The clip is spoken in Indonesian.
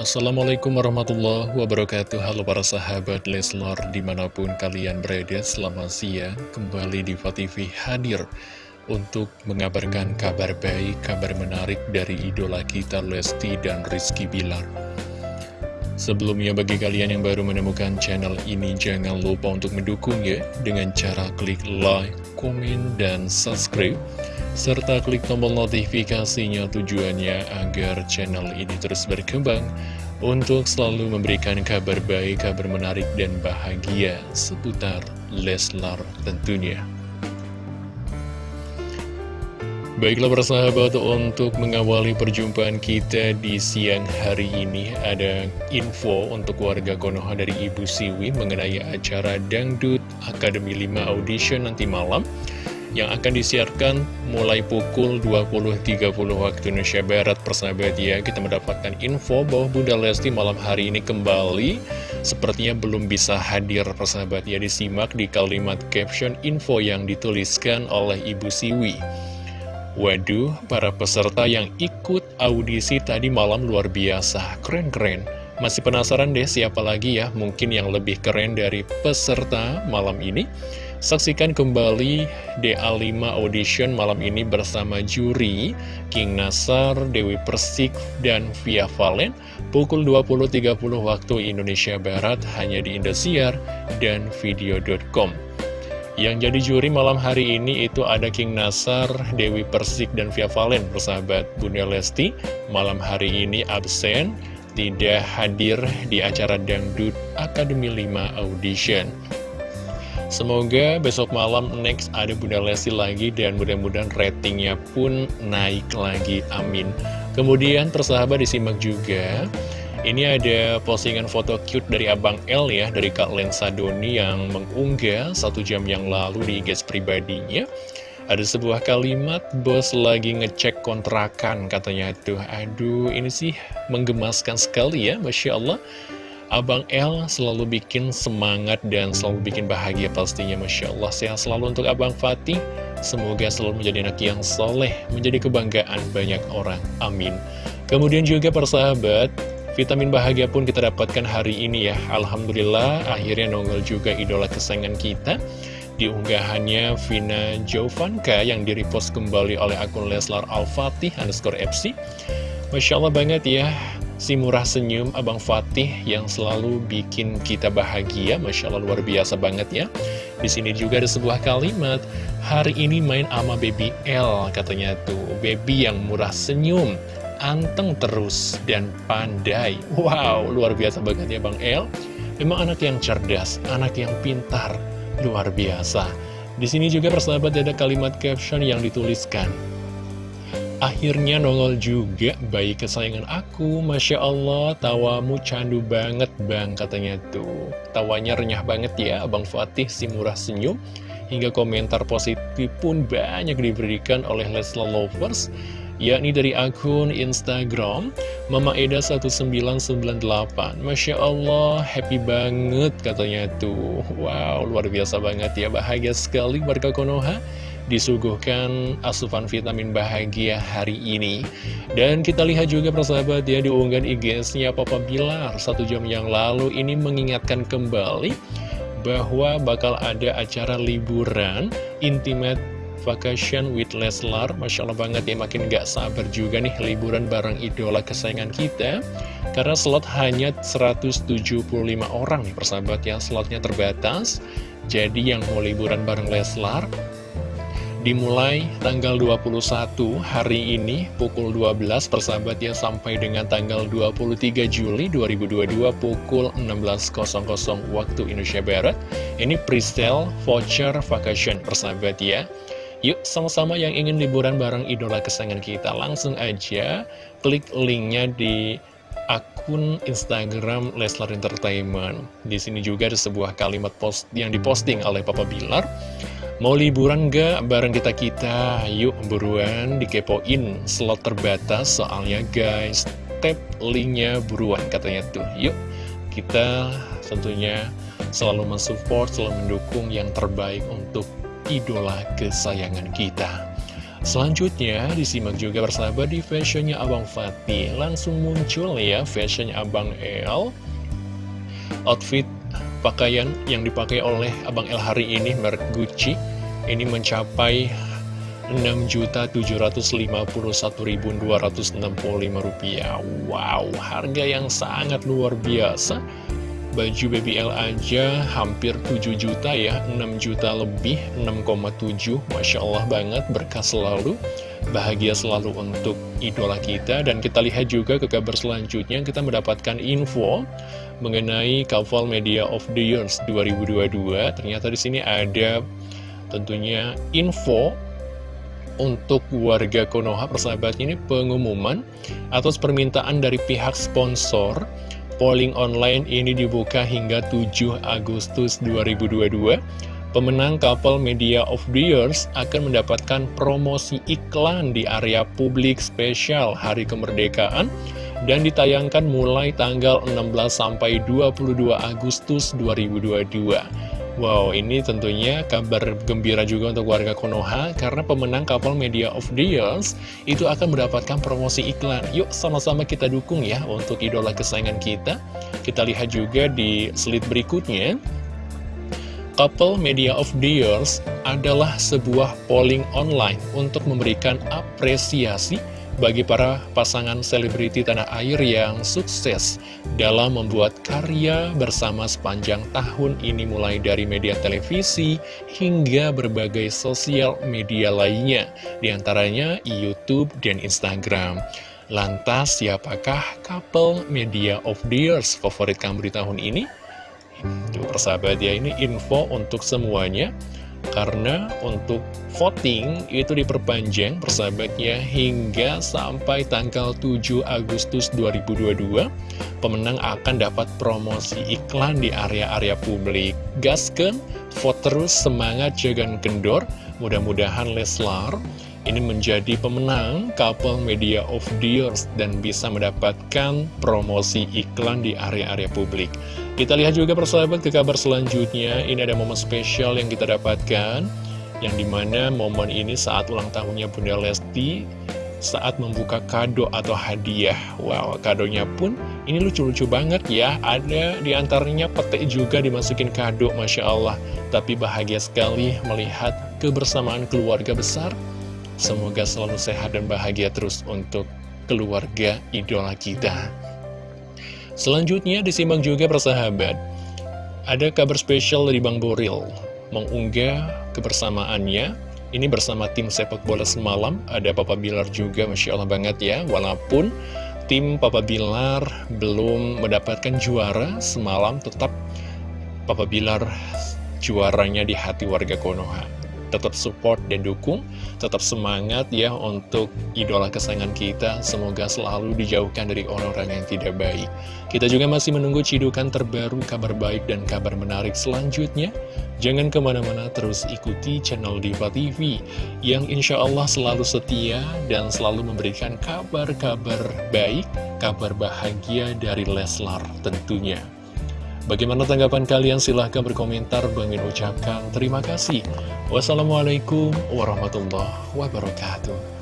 Assalamualaikum warahmatullahi wabarakatuh. Halo para sahabat Leslar di mana pun kalian berada Selamat siang. Kembali di TV hadir Untuk mengabarkan kabar baik, kabar menarik dari idola kita Lesti dan Rizky Bilar. Sebelumnya bagi kalian yang baru menemukan channel ini Jangan lupa untuk mendukung ya Dengan cara klik like, komen, dan subscribe serta klik tombol notifikasinya tujuannya agar channel ini terus berkembang untuk selalu memberikan kabar baik, kabar menarik, dan bahagia seputar Leslar tentunya. Baiklah persahabat, untuk mengawali perjumpaan kita di siang hari ini Ada info untuk warga Konoha dari Ibu Siwi mengenai acara Dangdut Akademi 5 Audition nanti malam yang akan disiarkan mulai pukul 20.30 waktu Indonesia Barat. Persahabat ya kita mendapatkan info bahwa Bunda Lesti malam hari ini kembali. Sepertinya belum bisa hadir. Persahabat ya disimak di kalimat caption info yang dituliskan oleh Ibu Siwi. Waduh, para peserta yang ikut audisi tadi malam luar biasa, keren-keren. Masih penasaran deh siapa lagi ya, mungkin yang lebih keren dari peserta malam ini? Saksikan kembali DA5 Audition malam ini bersama juri King Nasar, Dewi Persik, dan Via Valen pukul 20.30 waktu Indonesia Barat hanya di Indosiar dan video.com. Yang jadi juri malam hari ini itu ada King Nasar, Dewi Persik, dan Via Valen bersahabat Bunda Lesti malam hari ini absen tidak hadir di acara Dangdut Akademi 5 Audition. Semoga besok malam next ada Bunda Lesti lagi dan mudah-mudahan ratingnya pun naik lagi, amin. Kemudian persahabat disimak juga, ini ada postingan foto cute dari Abang L ya, dari Kak Lensa Doni yang mengunggah satu jam yang lalu di IG pribadinya. Ada sebuah kalimat, bos lagi ngecek kontrakan katanya tuh. Aduh, ini sih menggemaskan sekali ya, Masya Allah. Abang L selalu bikin semangat dan selalu bikin bahagia pastinya Masya Allah. Sehat selalu untuk Abang Fatih. Semoga selalu menjadi anak yang soleh Menjadi kebanggaan banyak orang. Amin. Kemudian juga persahabat Vitamin bahagia pun kita dapatkan hari ini ya. Alhamdulillah akhirnya nongol juga idola kesayangan kita. Di unggahannya Vina Jovanka yang direpost kembali oleh akun Leslar Al-Fatih underscore FC Masya Allah banget ya si murah senyum Abang Fatih yang selalu bikin kita bahagia, Masya Allah luar biasa banget ya. Di sini juga ada sebuah kalimat, hari ini main ama baby L katanya tuh, baby yang murah senyum, anteng terus dan pandai. Wow, luar biasa banget ya Bang L. Memang anak yang cerdas, anak yang pintar, luar biasa. Di sini juga persahabat ada kalimat caption yang dituliskan. Akhirnya nongol juga bayi kesayangan aku. Masya Allah tawamu candu banget bang katanya tuh. Tawanya renyah banget ya Abang Fatih si murah senyum. Hingga komentar positif pun banyak diberikan oleh Lesla Lovers yakni dari akun Instagram Mama Eda 1998 Masya Allah happy banget katanya tuh. Wow luar biasa banget ya bahagia sekali warga Konoha disuguhkan asupan vitamin bahagia hari ini. Dan kita lihat juga persahabat ya diunggahan IG-nya Papa Bilar satu jam yang lalu ini mengingatkan kembali bahwa bakal ada acara liburan intimate vacation with Leslar. Masya Allah banget ya makin gak sabar juga nih liburan bareng idola kesayangan kita. Karena slot hanya 175 orang nih persahabat ya slotnya terbatas. Jadi yang mau liburan bareng Leslar dimulai tanggal 21 hari ini pukul 12 persahabat ya sampai dengan tanggal 23 Juli 2022 pukul 16.00 waktu Indonesia Barat ini presale voucher vacation persahabat ya Yuk sama-sama yang ingin liburan bareng idola kesayangan kita langsung aja klik linknya di akun Instagram Leslar Entertainment. Di sini juga ada sebuah kalimat post yang diposting oleh Papa Bilar. Mau liburan gak bareng kita-kita? Yuk buruan dikepoin slot terbatas soalnya guys. Tap linknya buruan katanya tuh. Yuk kita tentunya selalu mensupport, selalu mendukung yang terbaik untuk idola kesayangan kita. Selanjutnya disimak juga bersama di fashionnya Abang Fatih Langsung muncul ya fashionnya Abang El Outfit pakaian yang dipakai oleh Abang El hari ini merek Gucci Ini mencapai Rp6.751.265 Wow, harga yang sangat luar biasa. Baju BBL aja hampir 7 juta ya 6 juta lebih 6,7 Masya Allah banget berkah selalu Bahagia selalu untuk idola kita. Dan kita lihat juga ke kabar selanjutnya Kita mendapatkan info mengenai Couple Media of the Years 2022 Ternyata di sini ada tentunya info untuk warga Konoha persahabat ini pengumuman atas permintaan dari pihak sponsor polling online ini dibuka hingga 7 Agustus 2022. Pemenang couple Media of the Years akan mendapatkan promosi iklan di area publik spesial Hari Kemerdekaan dan ditayangkan mulai tanggal 16 sampai 22 Agustus 2022. Wow, ini tentunya kabar gembira juga untuk warga Konoha karena pemenang Couple Media of the Years itu akan mendapatkan promosi iklan. Yuk sama-sama kita dukung ya untuk idola kesayangan kita. Kita lihat juga di slide berikutnya. Couple Media of the Years adalah sebuah polling online untuk memberikan apresiasi bagi para pasangan selebriti tanah air yang sukses dalam membuat karya bersama sepanjang tahun ini mulai dari media televisi hingga berbagai sosial media lainnya, di antaranya YouTube dan Instagram. Lantas, siapakah couple media of the years favorit kamu di tahun ini? Tuh persahabat ya, ini info untuk semuanya. Karena untuk voting itu diperpanjang persahabatnya hingga sampai tanggal 7 Agustus 2022 Pemenang akan dapat promosi iklan di area-area publik. Gasken, vote terus, semangat, jangan kendor. Mudah-mudahan Leslar ini menjadi pemenang couple media of the years dan bisa mendapatkan promosi iklan di area-area publik. Kita lihat juga persahabat ke kabar selanjutnya, ini ada momen spesial yang kita dapatkan, yang di mana momen ini saat ulang tahunnya Bunda Lesti, saat membuka kado atau hadiah. Wow, kadonya pun ini lucu-lucu banget ya, ada di antaranya petik juga dimasukin kado, Masya Allah. Tapi bahagia sekali melihat kebersamaan keluarga besar, Semoga selalu sehat dan bahagia terus untuk keluarga idola kita. Selanjutnya disimak juga persahabat. Ada kabar spesial dari Bang Boril mengunggah kebersamaannya. Ini bersama tim sepak bola semalam. Ada Papa Bilar juga, Masya Allah banget ya. Walaupun tim Papa Bilar belum mendapatkan juara semalam, tetap Papa Bilar juaranya di hati warga Konoha tetap support dan dukung, tetap semangat ya untuk idola kesayangan kita. Semoga selalu dijauhkan dari orang-orang yang tidak baik. Kita juga masih menunggu cidukan terbaru, kabar baik dan kabar menarik selanjutnya. Jangan ke mana-mana terus ikuti channel Diva TV yang insya Allah selalu setia dan selalu memberikan kabar-kabar baik, kabar bahagia dari Leslar tentunya. Bagaimana tanggapan kalian? Silahkan berkomentar. Bang ucapkan terima kasih. Wassalamualaikum warahmatullahi wabarakatuh.